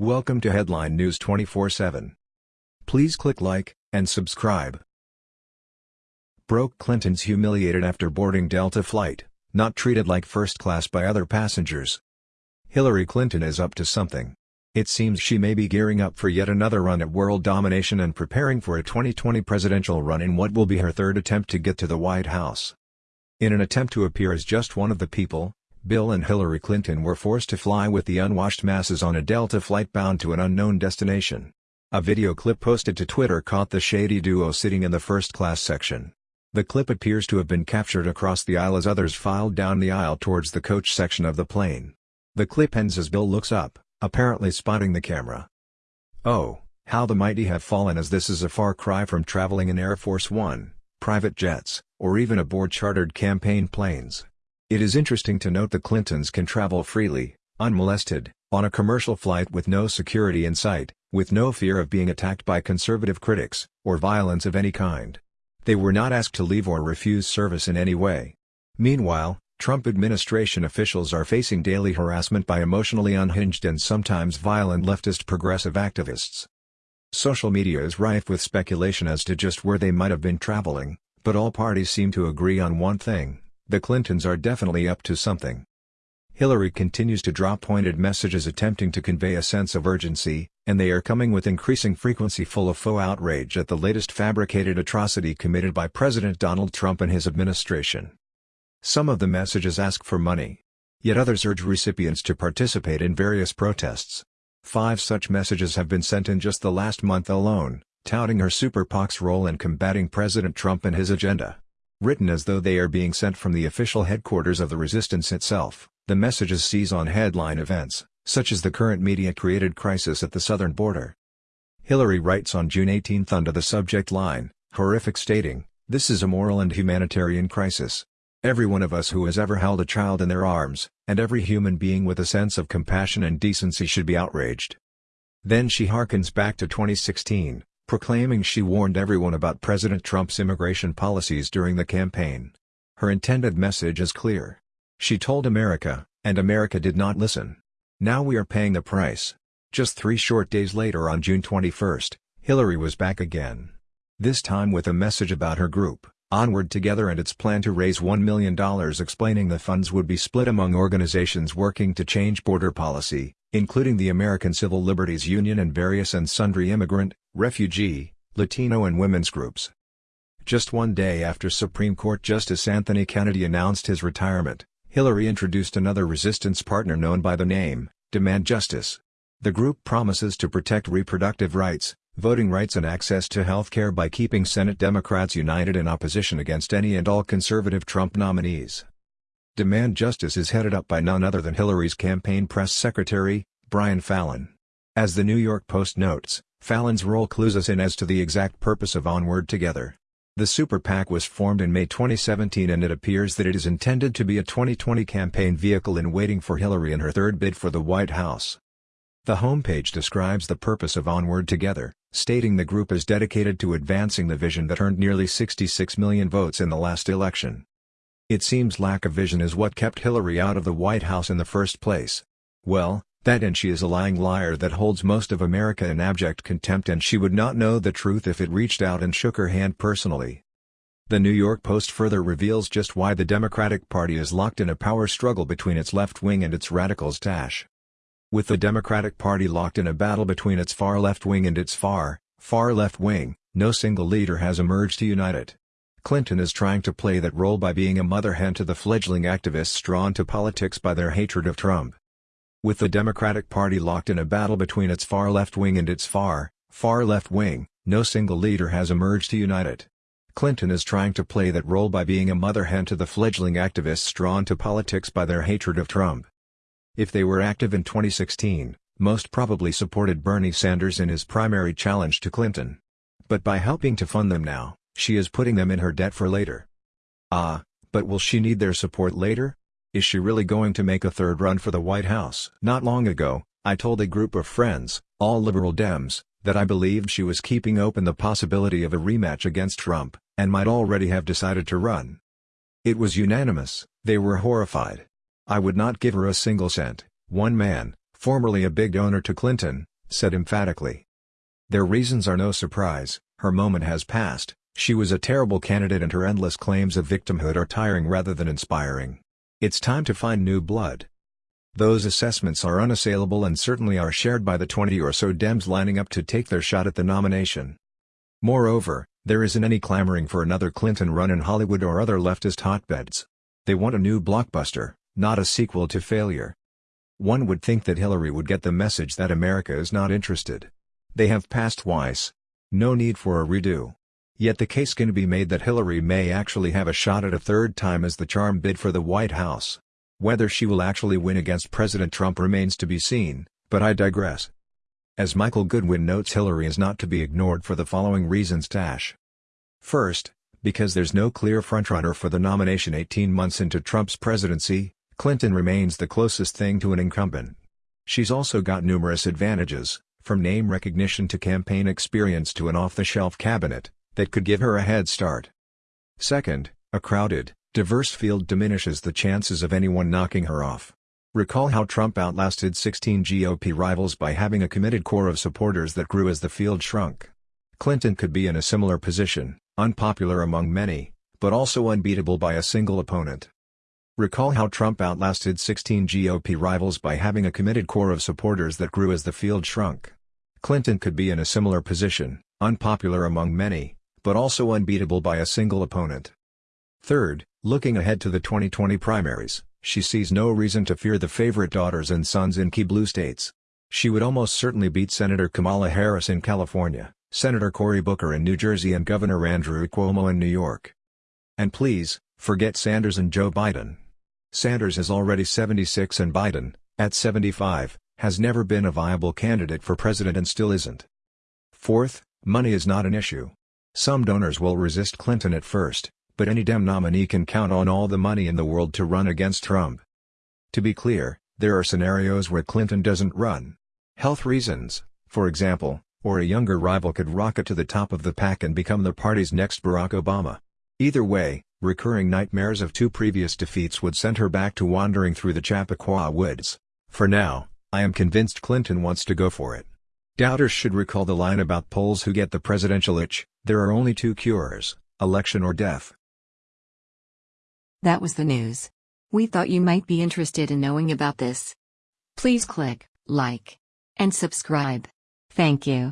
Welcome to Headline News 24/7. Please click like and subscribe. Broke Clinton's humiliated after boarding Delta flight, not treated like first class by other passengers. Hillary Clinton is up to something. It seems she may be gearing up for yet another run at world domination and preparing for a 2020 presidential run in what will be her third attempt to get to the White House. In an attempt to appear as just one of the people, Bill and Hillary Clinton were forced to fly with the unwashed masses on a Delta flight bound to an unknown destination. A video clip posted to Twitter caught the shady duo sitting in the first-class section. The clip appears to have been captured across the aisle as others filed down the aisle towards the coach section of the plane. The clip ends as Bill looks up, apparently spotting the camera. Oh, how the mighty have fallen as this is a far cry from traveling in Air Force One, private jets, or even aboard chartered campaign planes. It is interesting to note the Clintons can travel freely, unmolested, on a commercial flight with no security in sight, with no fear of being attacked by conservative critics, or violence of any kind. They were not asked to leave or refuse service in any way. Meanwhile, Trump administration officials are facing daily harassment by emotionally unhinged and sometimes violent leftist progressive activists. Social media is rife with speculation as to just where they might have been traveling, but all parties seem to agree on one thing the Clintons are definitely up to something. Hillary continues to drop pointed messages attempting to convey a sense of urgency, and they are coming with increasing frequency full of faux outrage at the latest fabricated atrocity committed by President Donald Trump and his administration. Some of the messages ask for money. Yet others urge recipients to participate in various protests. Five such messages have been sent in just the last month alone, touting her super PAC's role in combating President Trump and his agenda. Written as though they are being sent from the official headquarters of the resistance itself, the messages seize on headline events, such as the current media-created crisis at the southern border. Hillary writes on June 18 under the subject line, horrific stating, this is a moral and humanitarian crisis. Every one of us who has ever held a child in their arms, and every human being with a sense of compassion and decency should be outraged. Then she harkens back to 2016, proclaiming she warned everyone about President Trump's immigration policies during the campaign. Her intended message is clear. She told America, and America did not listen. Now we are paying the price. Just three short days later on June 21, Hillary was back again. This time with a message about her group, Onward Together and its plan to raise $1 million explaining the funds would be split among organizations working to change border policy, including the American Civil Liberties Union and various and sundry immigrant, refugee, Latino and women's groups. Just one day after Supreme Court Justice Anthony Kennedy announced his retirement, Hillary introduced another resistance partner known by the name, Demand Justice. The group promises to protect reproductive rights, voting rights and access to health care by keeping Senate Democrats united in opposition against any and all conservative Trump nominees. Demand Justice is headed up by none other than Hillary's campaign press secretary, Brian Fallon. As the New York Post notes, Fallon's role clues us in as to the exact purpose of Onward Together. The Super PAC was formed in May 2017 and it appears that it is intended to be a 2020 campaign vehicle in waiting for Hillary in her third bid for the White House. The homepage describes the purpose of Onward Together, stating the group is dedicated to advancing the vision that earned nearly 66 million votes in the last election. It seems lack of vision is what kept Hillary out of the White House in the first place. Well, that and she is a lying liar that holds most of America in abject contempt and she would not know the truth if it reached out and shook her hand personally. The New York Post further reveals just why the Democratic Party is locked in a power struggle between its left wing and its radicals Tash. With the Democratic Party locked in a battle between its far left wing and its far, far left wing, no single leader has emerged to unite it. Clinton is trying to play that role by being a mother hen to the fledgling activists drawn to politics by their hatred of Trump. With the Democratic Party locked in a battle between its far left wing and its far, far left wing, no single leader has emerged to unite it. Clinton is trying to play that role by being a mother hen to the fledgling activists drawn to politics by their hatred of Trump. If they were active in 2016, most probably supported Bernie Sanders in his primary challenge to Clinton. But by helping to fund them now, she is putting them in her debt for later. Ah, but will she need their support later? Is she really going to make a third run for the White House? Not long ago, I told a group of friends, all liberal Dems, that I believed she was keeping open the possibility of a rematch against Trump, and might already have decided to run. It was unanimous, they were horrified. I would not give her a single cent, one man, formerly a big donor to Clinton, said emphatically. Their reasons are no surprise, her moment has passed, she was a terrible candidate and her endless claims of victimhood are tiring rather than inspiring. It's time to find new blood. Those assessments are unassailable and certainly are shared by the 20 or so Dems lining up to take their shot at the nomination. Moreover, there isn't any clamoring for another Clinton run in Hollywood or other leftist hotbeds. They want a new blockbuster, not a sequel to failure. One would think that Hillary would get the message that America is not interested. They have passed twice. No need for a redo. Yet the case can be made that Hillary may actually have a shot at a third time as the charm bid for the White House. Whether she will actually win against President Trump remains to be seen, but I digress. As Michael Goodwin notes Hillary is not to be ignored for the following reasons Dash. First, because there's no clear frontrunner for the nomination 18 months into Trump's presidency, Clinton remains the closest thing to an incumbent. She's also got numerous advantages, from name recognition to campaign experience to an off-the-shelf cabinet, that could give her a head start. Second, a crowded, diverse field diminishes the chances of anyone knocking her off. Recall how Trump outlasted 16 GOP rivals by having a committed core of supporters that grew as the field shrunk. Clinton could be in a similar position, unpopular among many, but also unbeatable by a single opponent. Recall how Trump outlasted 16 GOP rivals by having a committed core of supporters that grew as the field shrunk. Clinton could be in a similar position, unpopular among many, but also unbeatable by a single opponent. Third, looking ahead to the 2020 primaries, she sees no reason to fear the favorite daughters and sons in key blue states. She would almost certainly beat Senator Kamala Harris in California, Senator Cory Booker in New Jersey and Governor Andrew Cuomo in New York. And please, forget Sanders and Joe Biden. Sanders is already 76 and Biden, at 75, has never been a viable candidate for president and still isn't. Fourth, money is not an issue. Some donors will resist Clinton at first, but any Dem nominee can count on all the money in the world to run against Trump. To be clear, there are scenarios where Clinton doesn't run. Health reasons, for example, or a younger rival could rocket to the top of the pack and become the party's next Barack Obama. Either way, recurring nightmares of two previous defeats would send her back to wandering through the Chappaqua woods. For now, I am convinced Clinton wants to go for it. Doubters should recall the line about polls who get the presidential itch, there are only two cures, election or death. That was the news. We thought you might be interested in knowing about this. Please click like and subscribe. Thank you.